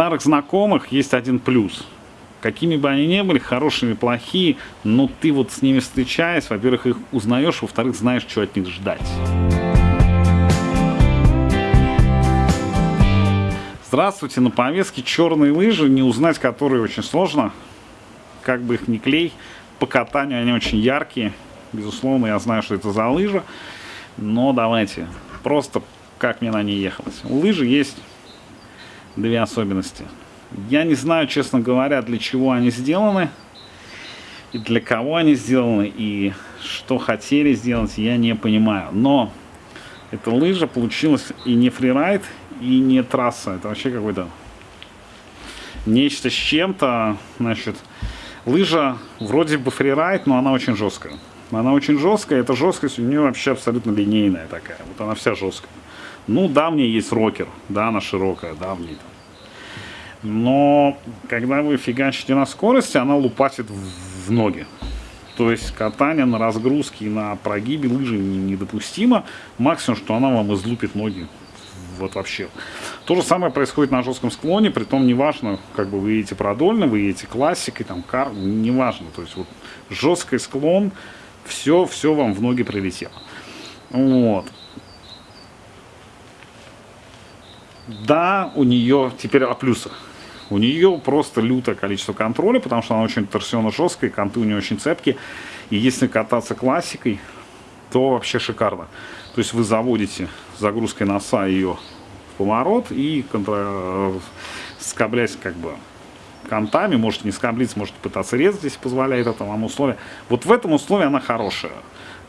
старых знакомых есть один плюс. Какими бы они ни были, хорошими, плохие, но ты вот с ними встречаясь, во-первых, их узнаешь, во-вторых, знаешь, что от них ждать. Здравствуйте, на повестке черные лыжи, не узнать которые очень сложно, как бы их ни клей. По катанию они очень яркие, безусловно, я знаю, что это за лыжа, но давайте, просто как мне на ней ехалось. У лыжи есть две особенности. Я не знаю, честно говоря, для чего они сделаны, и для кого они сделаны, и что хотели сделать, я не понимаю. Но эта лыжа получилась и не фрирайд, и не трасса. Это вообще какой-то нечто с чем-то. Значит, лыжа вроде бы фрирайд, но она очень жесткая. Она очень жесткая, эта жесткость у нее вообще абсолютно линейная такая. Вот она вся жесткая. Ну, да, мне есть рокер, да, она широкая, да, в ней Но когда вы фигачите на скорости, она лупасит в ноги. То есть катание на разгрузке и на прогибе лыжи недопустимо. Максимум, что она вам излупит ноги вот вообще. То же самое происходит на жестком склоне, при том неважно, как бы вы едете продольно, вы едете классикой, там, кар, неважно. То есть вот жесткий склон, все, все вам в ноги прилетело. Вот. Да, у нее теперь о плюсах. У нее просто лютое количество контроля, потому что она очень торсионно жесткая, конты у нее очень цепкие. И если кататься классикой, то вообще шикарно. То есть вы заводите загрузкой носа ее в поворот и контр... скоблять как бы контами, можете не скоблить, можете пытаться резать, если позволяет это вам условие. Вот в этом условии она хорошая.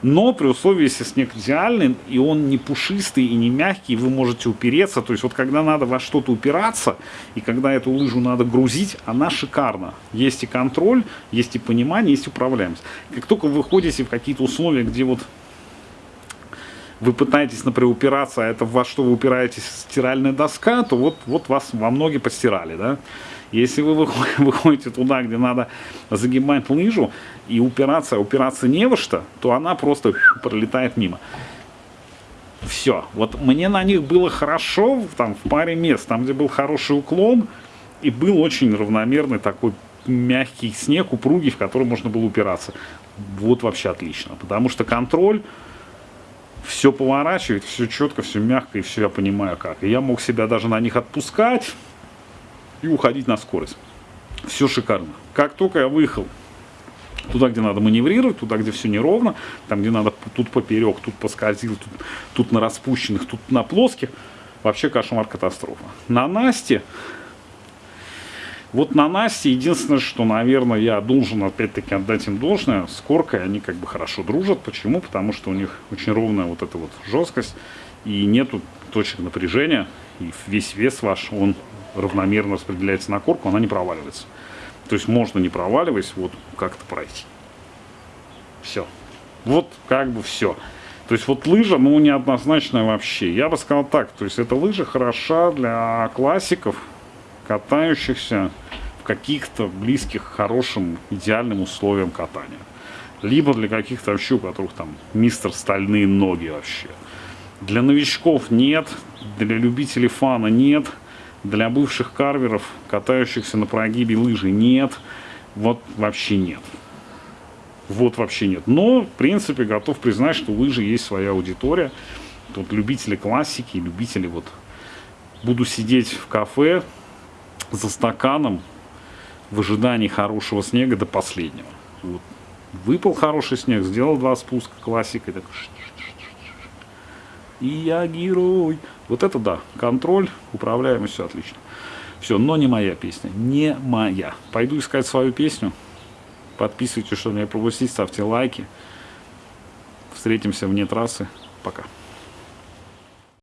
Но при условии, если снег идеальный, и он не пушистый и не мягкий, вы можете упереться. То есть вот когда надо во что-то упираться, и когда эту лыжу надо грузить, она шикарна. Есть и контроль, есть и понимание, есть управляемость. Как только вы выходите в какие-то условия, где вот вы пытаетесь, например, упираться, а это во что вы упираетесь стиральная доска, то вот, вот вас во многие постирали, да. Если вы выходите туда, где надо загибать лыжу и упираться, упираться не во что, то она просто пролетает мимо. Все. Вот мне на них было хорошо там в паре мест, там где был хороший уклон и был очень равномерный такой мягкий снег, упругий, в который можно было упираться. Вот вообще отлично, потому что контроль все поворачивает, все четко, все мягко, и все я понимаю как. И я мог себя даже на них отпускать и уходить на скорость. Все шикарно. Как только я выехал туда, где надо маневрировать, туда, где все неровно, там, где надо тут поперек, тут поскользил, тут, тут на распущенных, тут на плоских, вообще кошмар катастрофа. На Насте вот на Насте единственное, что, наверное, я должен опять-таки отдать им должное, с Коркой они как бы хорошо дружат. Почему? Потому что у них очень ровная вот эта вот жесткость и нету точек напряжения. И весь вес ваш, он равномерно распределяется на корку, она не проваливается. То есть можно не проваливаясь, вот как-то пройти. Все. Вот как бы все. То есть вот лыжа, ну, неоднозначная вообще. Я бы сказал так, то есть эта лыжа хороша для классиков, катающихся в каких-то близких, хорошим, идеальным условиям катания. Либо для каких-то вообще, у которых там мистер стальные ноги вообще. Для новичков нет, для любителей фана нет, для бывших карверов, катающихся на прогибе лыжи нет, вот вообще нет. Вот вообще нет. Но, в принципе, готов признать, что у лыжи есть своя аудитория. Тут любители классики, любители вот... Буду сидеть в кафе, за стаканом в ожидании хорошего снега до последнего. Вот. Выпал хороший снег, сделал два спуска классикой, так и я герой. Вот это да, контроль, управляемость, все отлично. Все, но не моя песня, не моя. Пойду искать свою песню. Подписывайтесь, чтобы не пропустить, ставьте лайки. Встретимся вне трассы. Пока.